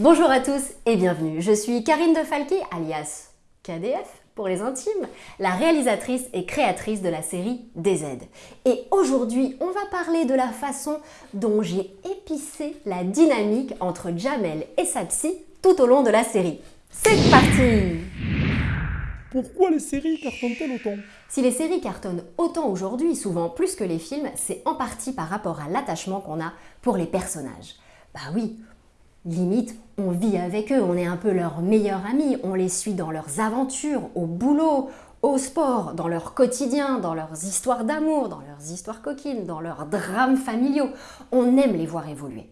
Bonjour à tous et bienvenue. Je suis Karine de Falqui, alias KDF pour les intimes, la réalisatrice et créatrice de la série DZ. Et aujourd'hui, on va parler de la façon dont j'ai épicé la dynamique entre Jamel et sa psy tout au long de la série. C'est parti Pourquoi les séries cartonnent-elles autant? Si les séries cartonnent autant aujourd'hui, souvent plus que les films, c'est en partie par rapport à l'attachement qu'on a pour les personnages. Bah oui, limite, on vit avec eux, on est un peu leurs meilleurs amis, on les suit dans leurs aventures, au boulot, au sport, dans leur quotidien, dans leurs histoires d'amour, dans leurs histoires coquines, dans leurs drames familiaux. On aime les voir évoluer.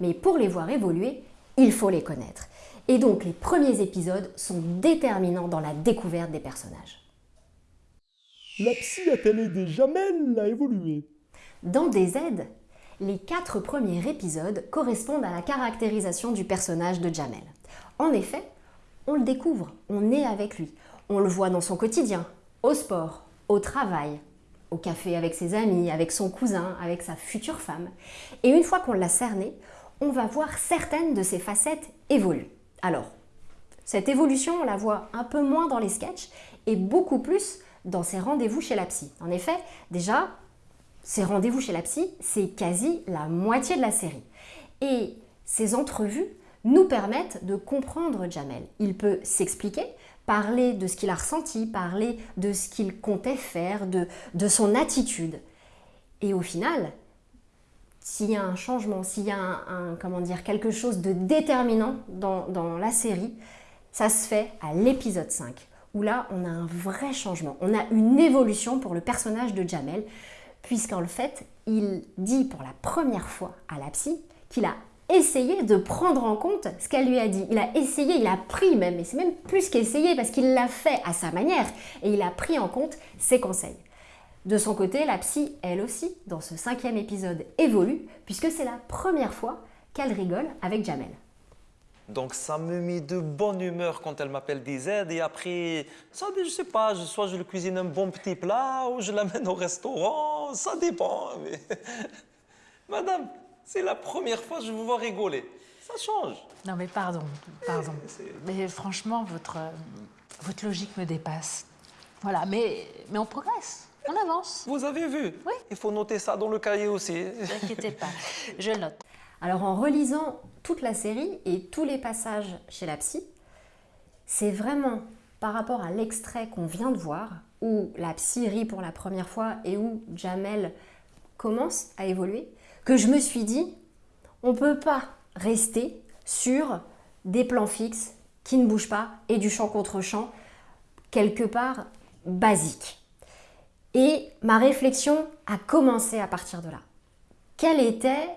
Mais pour les voir évoluer, il faut les connaître. Et donc les premiers épisodes sont déterminants dans la découverte des personnages. La psy a-t-elle aidé Jamel à évoluer? Dans DZ, les quatre premiers épisodes correspondent à la caractérisation du personnage de Jamel. En effet, on le découvre, on est avec lui, on le voit dans son quotidien, au sport, au travail, au café avec ses amis, avec son cousin, avec sa future femme. Et une fois qu'on l'a cerné, on va voir certaines de ses facettes évoluer. Alors, cette évolution, on la voit un peu moins dans les sketchs et beaucoup plus dans ses rendez-vous chez la psy. En effet, déjà, ces rendez-vous chez la psy, c'est quasi la moitié de la série. Et ces entrevues nous permettent de comprendre Jamel. Il peut s'expliquer, parler de ce qu'il a ressenti, parler de ce qu'il comptait faire, de, de son attitude. Et au final, s'il y a un changement, s'il y a un, comment dire, quelque chose de déterminant dans, dans la série, ça se fait à l'épisode 5, où là, on a un vrai changement. On a une évolution pour le personnage de Jamel, puisqu'en fait, il dit pour la première fois à la psy qu'il a essayé de prendre en compte ce qu'elle lui a dit. Il a essayé, il a pris même, et c'est même plus qu'essayer parce qu'il l'a fait à sa manière, et il a pris en compte ses conseils. De son côté, la psy, elle aussi, dans ce cinquième épisode, évolue, puisque c'est la première fois qu'elle rigole avec Jamel. Donc ça me met de bonne humeur quand elle m'appelle des aides et après, ça, je sais pas, soit je lui cuisine un bon petit plat ou je l'amène au restaurant, ça dépend. Mais... Madame, c'est la première fois que je vous vois rigoler. Ça change. Non mais pardon, pardon. Mais franchement, votre, votre logique me dépasse. Voilà, mais, mais on progresse. On avance. Vous avez vu Oui. Il faut noter ça dans le cahier aussi. Ne vous inquiétez pas, je note. Alors en relisant toute la série et tous les passages chez la psy, c'est vraiment par rapport à l'extrait qu'on vient de voir, où la psy rit pour la première fois et où Jamel commence à évoluer, que je me suis dit, on ne peut pas rester sur des plans fixes qui ne bougent pas et du champ contre champ, quelque part basique. Et ma réflexion a commencé à partir de là. Quelle était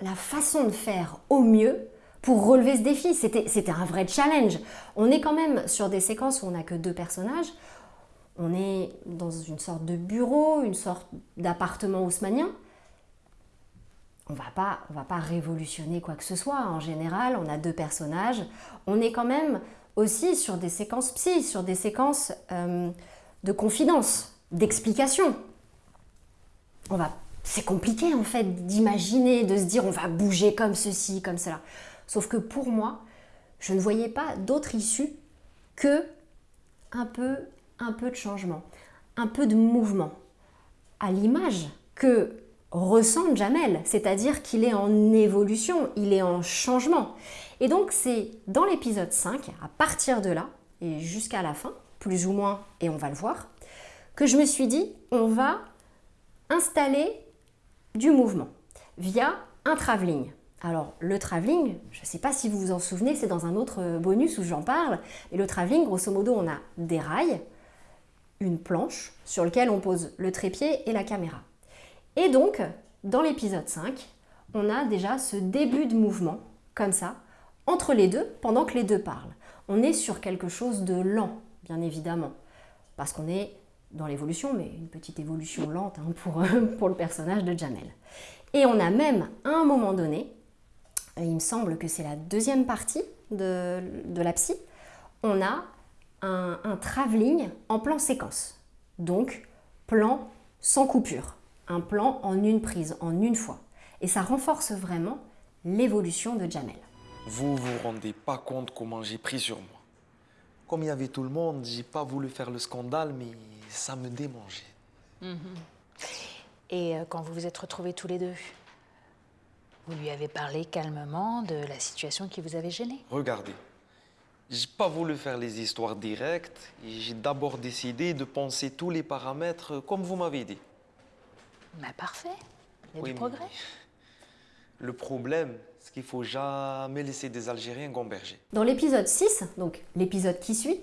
la façon de faire au mieux pour relever ce défi C'était un vrai challenge. On est quand même sur des séquences où on n'a que deux personnages. On est dans une sorte de bureau, une sorte d'appartement haussmanien. On va pas, on va pas révolutionner quoi que ce soit. En général, on a deux personnages. On est quand même aussi sur des séquences psy, sur des séquences euh, de confidence, d'explication. On va, c'est compliqué en fait d'imaginer, de se dire on va bouger comme ceci, comme cela. Sauf que pour moi, je ne voyais pas d'autre issue que un peu, un peu de changement, un peu de mouvement, à l'image que ressent Jamel, c'est-à-dire qu'il est en évolution, il est en changement. Et donc c'est dans l'épisode 5, à partir de là, et jusqu'à la fin, plus ou moins, et on va le voir, que je me suis dit, on va installer du mouvement via un travelling. Alors le travelling, je ne sais pas si vous vous en souvenez, c'est dans un autre bonus où j'en parle, et le travelling, grosso modo, on a des rails, une planche sur laquelle on pose le trépied et la caméra. Et donc, dans l'épisode 5, on a déjà ce début de mouvement, comme ça, entre les deux, pendant que les deux parlent. On est sur quelque chose de lent, bien évidemment, parce qu'on est dans l'évolution, mais une petite évolution lente hein, pour, pour le personnage de Jamel. Et on a même, à un moment donné, il me semble que c'est la deuxième partie de, de la psy, on a un, un travelling en plan séquence. Donc, plan sans coupure. Un plan en une prise, en une fois. Et ça renforce vraiment l'évolution de Jamel. Vous vous rendez pas compte comment j'ai pris sur moi. Comme il y avait tout le monde, j'ai pas voulu faire le scandale, mais ça me démangeait. Et euh, quand vous vous êtes retrouvés tous les deux, vous lui avez parlé calmement de la situation qui vous avait gêné Regardez, j'ai pas voulu faire les histoires directes j'ai d'abord décidé de penser tous les paramètres comme vous m'avez dit. Bah parfait, il y a Oui, du progrès. Le problème, c'est qu'il faut jamais laisser des Algériens gamberger. Dans l'épisode 6, donc l'épisode qui suit,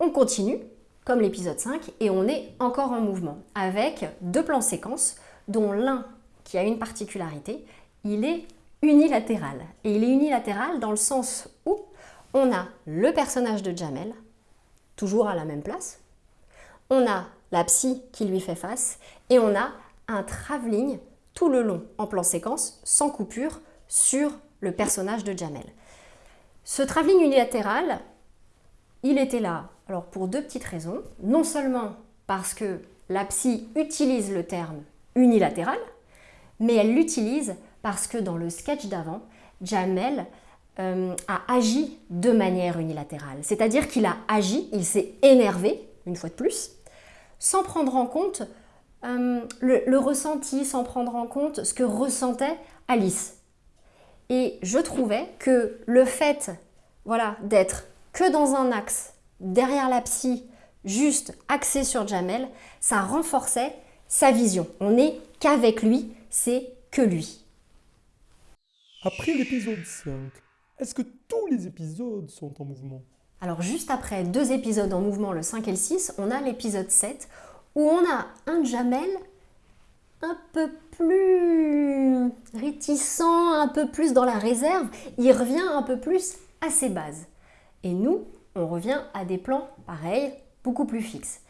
on continue, comme l'épisode 5, et on est encore en mouvement, avec deux plans séquences, dont l'un qui a une particularité, il est unilatéral. Et il est unilatéral dans le sens où on a le personnage de Jamel, toujours à la même place, on a la psy qui lui fait face, et on a un travelling tout le long en plan séquence, sans coupure, sur le personnage de Jamel. Ce travelling unilatéral, il était là alors pour deux petites raisons. Non seulement parce que la psy utilise le terme unilatéral, mais elle l'utilise parce que dans le sketch d'avant, Jamel euh, a agi de manière unilatérale. C'est-à-dire qu'il a agi, il s'est énervé, une fois de plus, sans prendre en compte euh, le, le ressenti, sans prendre en compte ce que ressentait Alice. Et je trouvais que le fait voilà, d'être que dans un axe, derrière la psy, juste axé sur Jamel, ça renforçait sa vision. On n'est qu'avec lui, c'est que lui. Après l'épisode 5, est-ce que tous les épisodes sont en mouvement? Alors juste après deux épisodes en mouvement, le 5 et le 6, on a l'épisode 7 où on a un Jamel un peu plus réticent, un peu plus dans la réserve. Il revient un peu plus à ses bases. Et nous, on revient à des plans pareils, beaucoup plus fixes.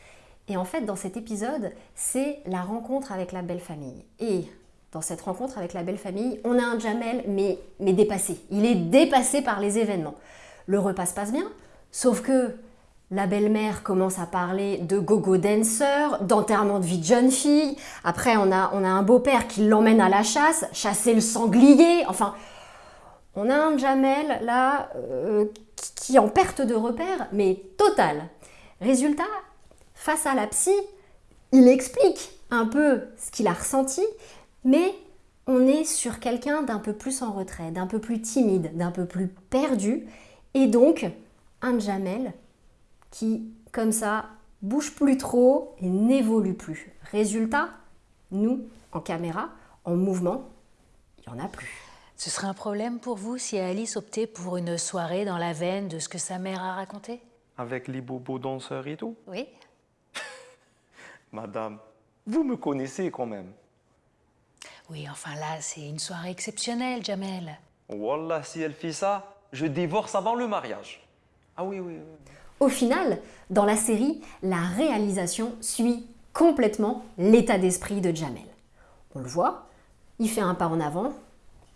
Et en fait, dans cet épisode, c'est la rencontre avec la belle famille. Et dans cette rencontre avec la belle famille, on a un Jamel, mais, mais dépassé. Il est dépassé par les événements. Le repas se passe bien, sauf que la belle-mère commence à parler de gogo dancer, d'enterrement de vie de jeune fille. Après, on a, un beau-père qui l'emmène à la chasse, chasser le sanglier. Enfin, on a un Jamel là euh, qui- qui est en perte de repère, mais totale. Résultat, face à la psy, il explique un peu ce qu'il a ressenti, mais on est sur quelqu'un d'un peu plus en retrait, d'un peu plus timide, d'un peu plus perdu, et donc un Jamel qui, comme ça, bouge plus trop et n'évolue plus. Résultat, nous, en caméra, en mouvement, il n'y en a plus. Ce serait un problème pour vous si Alice optait pour une soirée dans la veine de ce que sa mère a raconté? Avec les bobos danseurs et tout? Oui. Madame, vous me connaissez quand même. Oui, enfin là, c'est une soirée exceptionnelle, Jamel. Wallah, si elle fait ça, je divorce avant le mariage. Ah oui, oui, oui. Au final, dans la série, la réalisation suit complètement l'état d'esprit de Jamel. On le voit, il fait un pas en avant,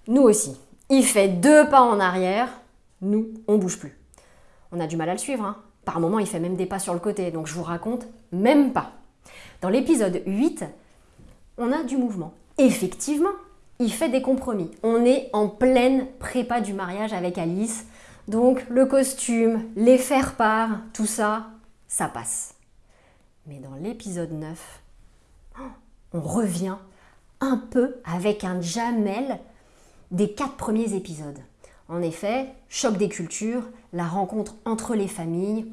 nous aussi. Il fait deux pas en arrière, nous, on bouge plus. On a du mal à le suivre, hein. par moments il fait même des pas sur le côté, donc je vous raconte même pas. Dans l'épisode 8, on a du mouvement. Effectivement, il fait des compromis. On est en pleine prépa du mariage avec Alice. Donc le costume, les faire-part, tout ça, ça passe. Mais dans l'épisode 9, oh, on revient un peu avec un Jamel des quatre premiers épisodes. En effet, choc des cultures, la rencontre entre les familles,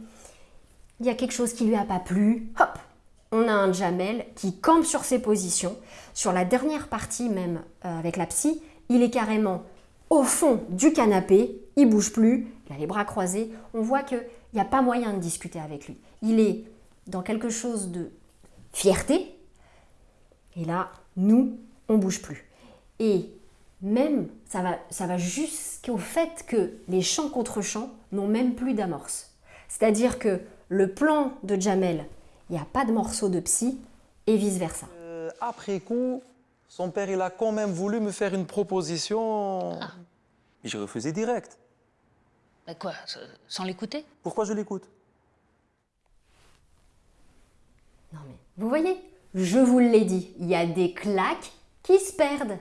il y a quelque chose qui lui a pas plu, hop, on a un Jamel qui campe sur ses positions. Sur la dernière partie même euh, avec la psy, il est carrément au fond du canapé, il bouge plus, il a les bras croisés. On voit qu'il n'y a pas moyen de discuter avec lui. Il est dans quelque chose de fierté. Et là, nous, on bouge plus. Et même, ça va, ça va jusqu'au fait que les chants contre chants n'ont même plus d'amorce. C'est-à-dire que le plan de Jamel, il n'y a pas de morceau de psy et vice-versa. Euh, après coup, son père, il a quand même voulu me faire une proposition. Mais j'ai refusé direct. Bah quoi, sans l'écouter? Pourquoi je l'écoute? Non mais, vous voyez, je vous l'ai dit, il y a des claques qui se perdent.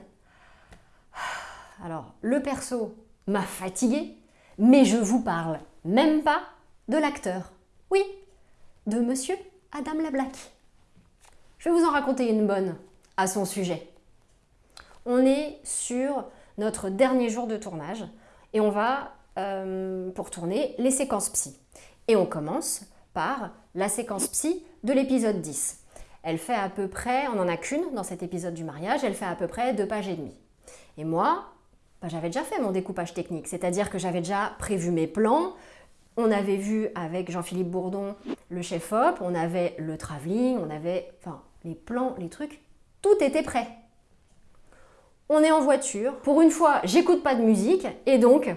Alors, le perso m'a fatigué, Mais je vous parle même pas de l'acteur. Oui, de monsieur Adam Lablack. Je vais vous en raconter une bonne à son sujet. On est sur notre dernier jour de tournage et on va, euh, pour tourner, les séquences psy. Et on commence par la séquence psy de l'épisode 10. Elle fait à peu près, on n'en a qu'une dans cet épisode du mariage, elle fait à peu près deux pages et demie. Et moi, bah, j'avais déjà fait mon découpage technique, c'est-à-dire que j'avais déjà prévu mes plans. On avait vu avec Jean-Philippe Bourdon le chef-op, on avait le travelling, on avait enfin, les plans, les trucs, tout était prêt. On est en voiture, pour une fois, j'écoute pas de musique, et donc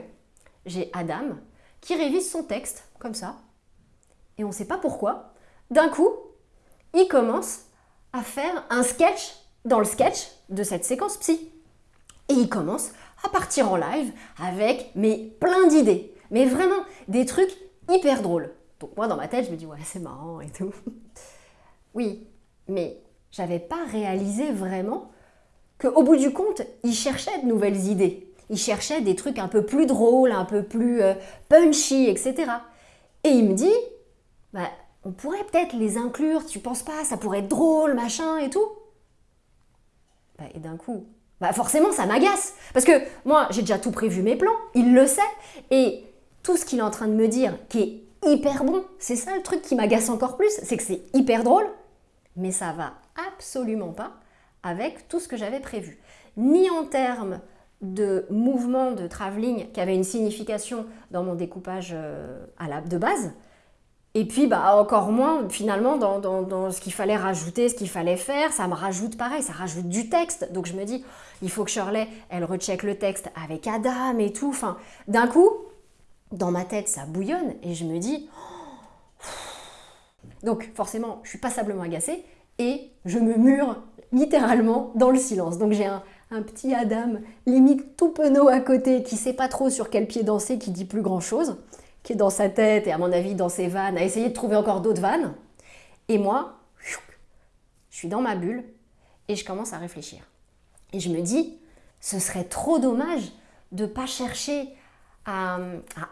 j'ai Adam qui révise son texte, comme ça, et on ne sait pas pourquoi. D'un coup, il commence à faire un sketch dans le sketch de cette séquence psy. Et il commence à partir en live avec mais plein d'idées. Mais vraiment des trucs hyper drôles. Donc moi dans ma tête je me dis ouais c'est marrant et tout. Oui, mais j'avais pas réalisé vraiment qu'au bout du compte, il cherchait de nouvelles idées. Il cherchait des trucs un peu plus drôles, un peu plus euh, punchy, etc. Et il me dit, bah, on pourrait peut-être les inclure, tu penses pas, ça pourrait être drôle, machin et tout. Bah, et d'un coup, bah forcément ça m'agace. Parce que moi, j'ai déjà tout prévu mes plans, il le sait. Et tout ce qu'il est en train de me dire, qui est hyper bon, c'est ça le truc qui m'agace encore plus, c'est que c'est hyper drôle, mais ça va absolument pas avec tout ce que j'avais prévu. Ni en termes de mouvement de travelling qui avait une signification dans mon découpage euh, à la, de base, et puis, bah, encore moins, finalement, dans, ce qu'il fallait rajouter, ce qu'il fallait faire, ça me rajoute pareil, ça rajoute du texte. Donc je me dis, il faut que Shirley, elle recheck le texte avec Adam et tout. Enfin, d'un coup, dans ma tête, ça bouillonne et je me dis... Donc forcément, je suis passablement agacée et je me mure littéralement dans le silence. Donc j'ai un, petit Adam, limite tout penaud à côté, qui sait pas trop sur quel pied danser, qui dit plus grand chose qui est dans sa tête et à mon avis dans ses vannes, à essayer de trouver encore d'autres vannes. Et moi, je suis dans ma bulle et je commence à réfléchir. Et je me dis, ce serait trop dommage de ne pas chercher à,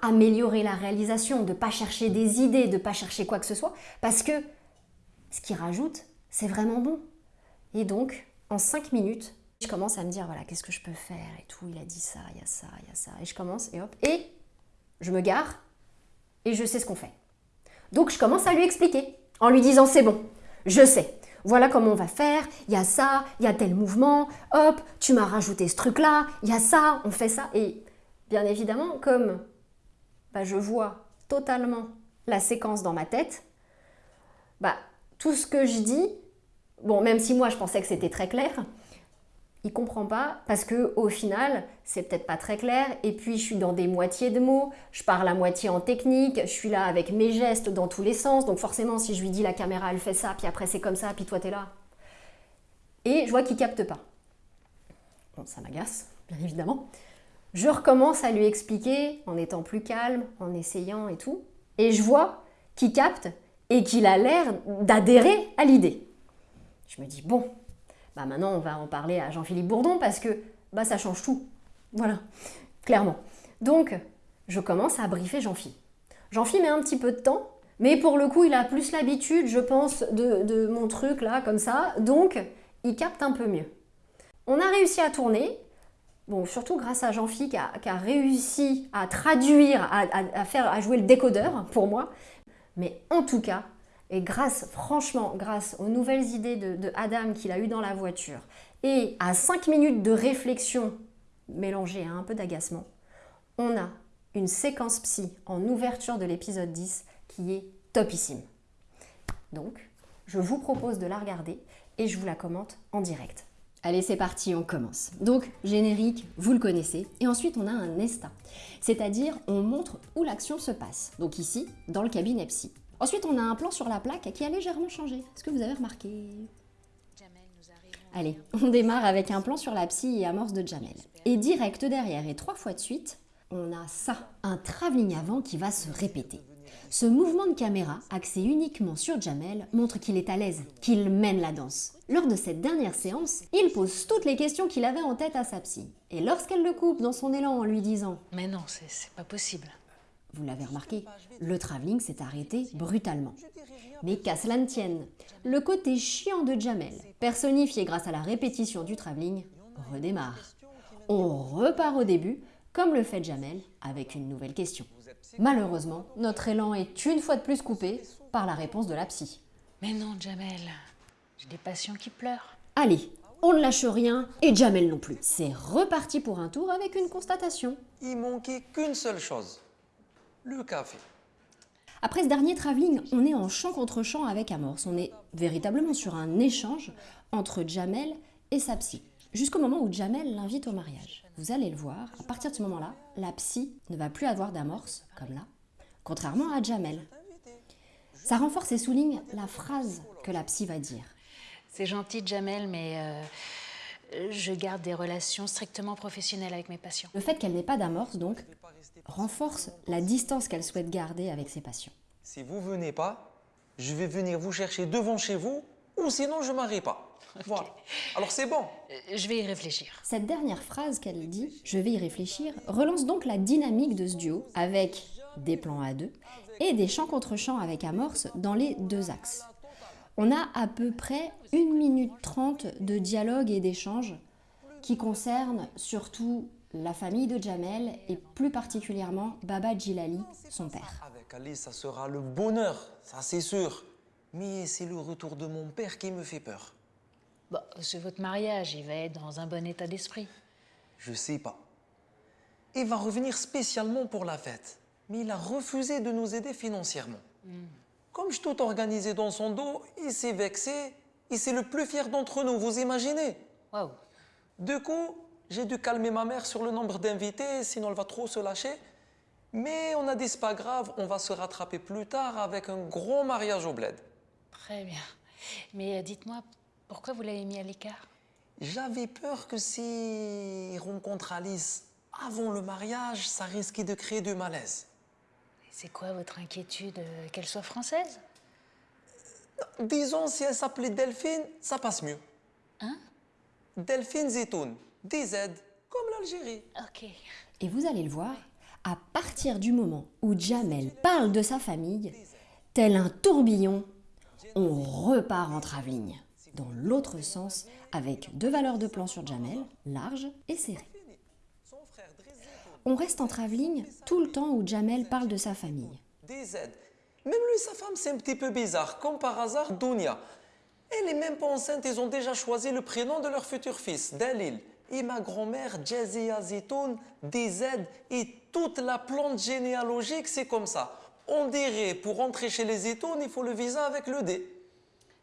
améliorer la réalisation, de ne pas chercher des idées, de ne pas chercher quoi que ce soit, parce que ce qu'il rajoute, c'est vraiment bon. Et donc, en cinq minutes, je commence à me dire, voilà, qu'est-ce que je peux faire et tout, il a dit ça, il y a ça, il y a ça. Et je commence, et hop, et je me gare, et je sais ce qu'on fait. Donc je commence à lui expliquer en lui disant c'est bon, je sais. Voilà comment on va faire, il y a ça, il y a tel mouvement, hop, tu m'as rajouté ce truc-là, il y a ça, on fait ça. Et bien évidemment, comme bah, je vois totalement la séquence dans ma tête, bah, tout ce que je dis, bon, même si moi je pensais que c'était très clair, il comprend pas parce que au final, c'est peut-être pas très clair et puis je suis dans des moitiés de mots, je parle à moitié en technique, je suis là avec mes gestes dans tous les sens, donc forcément si je lui dis la caméra elle fait ça, puis après c'est comme ça, puis toi t'es là. Et je vois qu'il capte pas. Bon, ça m'agace, bien évidemment. Je recommence à lui expliquer en étant plus calme, en essayant et tout, et je vois qu'il capte et qu'il a l'air d'adhérer à l'idée. Je me dis bon, bah, maintenant on va en parler à Jean-Philippe Bourdon parce que bah, ça change tout. Voilà, clairement. Donc, je commence à briefer Jean-Philippe. Jean-Philippe met un petit peu de temps, mais pour le coup, il a plus l'habitude, je pense, de, mon truc là, comme ça, donc il capte un peu mieux. On a réussi à tourner, bon, surtout grâce à Jean-Philippe qui, a, réussi à traduire, à, faire, à jouer le décodeur pour moi, mais en tout cas, et grâce, franchement, grâce aux nouvelles idées de, Adam qu'il a eues dans la voiture et à 5 minutes de réflexion mélangée à un peu d'agacement, on a une séquence psy en ouverture de l'épisode 10 qui est topissime. Donc, je vous propose de la regarder et je vous la commente en direct. Allez, c'est parti, on commence. Donc, générique, vous le connaissez. Et ensuite, on a un ESTA, c'est-à-dire on montre où l'action se passe. Donc ici, dans le cabinet psy. Ensuite, on a un plan sur la plaque qui a légèrement changé. Est-ce que vous avez remarqué? Allez, on démarre avec un plan sur la psy et amorce de Jamel. Et direct derrière et trois fois de suite, on a ça, un travelling avant qui va se répéter. Ce mouvement de caméra, axé uniquement sur Jamel, montre qu'il est à l'aise, qu'il mène la danse. Lors de cette dernière séance, il pose toutes les questions qu'il avait en tête à sa psy. Et lorsqu'elle le coupe dans son élan en lui disant Mais non, c'est c'est pas possible. Vous l'avez remarqué, le travelling s'est arrêté brutalement. Mais qu'à cela ne tienne, le côté chiant de Jamel, personnifié grâce à la répétition du travelling, redémarre. On repart au début, comme le fait Jamel, avec une nouvelle question. Malheureusement, notre élan est une fois de plus coupé par la réponse de la psy. Mais non, Jamel. J'ai des patients qui pleurent. Allez, on ne lâche rien, et Jamel non plus. C'est reparti pour un tour avec une constatation. Il manquait qu'une seule chose. Le café. Après ce dernier travelling, on est en champ contre champ avec Amorce. On est véritablement sur un échange entre Jamel et sa psy. Jusqu'au moment où Jamel l'invite au mariage. Vous allez le voir, à partir de ce moment-là, la psy ne va plus avoir d'amorce, comme là, contrairement à Jamel. Ça renforce et souligne la phrase que la psy va dire. C'est gentil, Jamel, mais euh, je garde des relations strictement professionnelles avec mes patients. Le fait qu'elle n'ait pas d'amorce, donc, renforce la distance qu'elle souhaite garder avec ses patients. Si vous venez pas, je vais venir vous chercher devant chez vous, ou sinon je m'arrête pas. Voilà. Alors c'est bon. Euh, Je vais y réfléchir. Cette dernière phrase qu'elle dit, je vais y réfléchir, relance donc la dynamique de ce duo avec des plans à deux et des chants contre chants avec amorce dans les deux axes. On a à peu près 1 minute 30 de dialogue et d'échange qui concernent surtout la famille de Jamel et plus particulièrement Baba Djilali, son père. Avec Alice, ça sera le bonheur, ça c'est sûr. Mais c'est le retour de mon père qui me fait peur. Bon, c'est votre mariage, il va être dans un bon état d'esprit. Je sais pas. Il va revenir spécialement pour la fête, mais il a refusé de nous aider financièrement. Comme je tout organisé dans son dos, il s'est vexé. Et c'est le plus fier d'entre nous, vous imaginez Waouh. Du coup, j'ai dû calmer ma mère sur le nombre d'invités, sinon elle va trop se lâcher. Mais on a dit, c'est pas grave, on va se rattraper plus tard avec un gros mariage au bled. Très bien. Mais euh, dites-moi, pourquoi vous l'avez mis à l'écart? J'avais peur que s'il rencontre Alice avant le mariage, ça risquait de créer du malaise. C'est quoi votre inquiétude euh, Qu'elle soit française? Disons, si elle s'appelait Delphine, ça passe mieux. Hein? Delphine Zetoun, DZ, comme l'Algérie. Ok. Et vous allez le voir, à partir du moment où Jamel parle de sa famille, tel un tourbillon, on repart en travelling, dans l'autre sens, avec deux valeurs de plan sur Jamel, large et serré. On reste en travelling tout le temps où Jamel parle de sa famille. DZ. Même lui, sa femme, c'est un petit peu bizarre. Comme par hasard, Dounia. Elle est même pas enceinte, ils ont déjà choisi le prénom de leur futur fils, Dalil. Et ma grand-mère, Jazia Zitoun, DZ, et toute la plante généalogique, c'est comme ça. On dirait, pour rentrer chez les Zitoun, il faut le visa avec le D.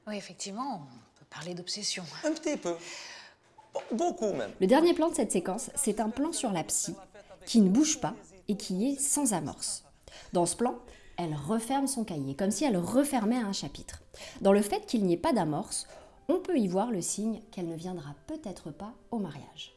Oui, effectivement, on peut parler d'obsession. Un petit peu. Beaucoup même. Le dernier plan de cette séquence, c'est un plan sur la psy, qui ne bouge pas et qui est sans amorce. Dans ce plan, elle referme son cahier, comme si elle refermait un chapitre. Dans le fait qu'il n'y ait pas d'amorce, on peut y voir le signe qu'elle ne viendra peut-être pas au mariage.